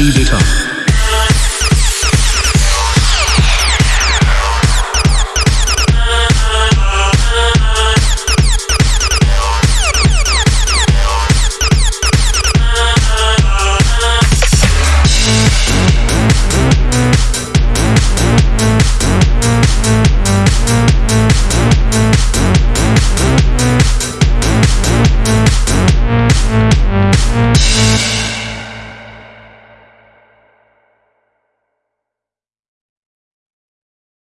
Speed it up.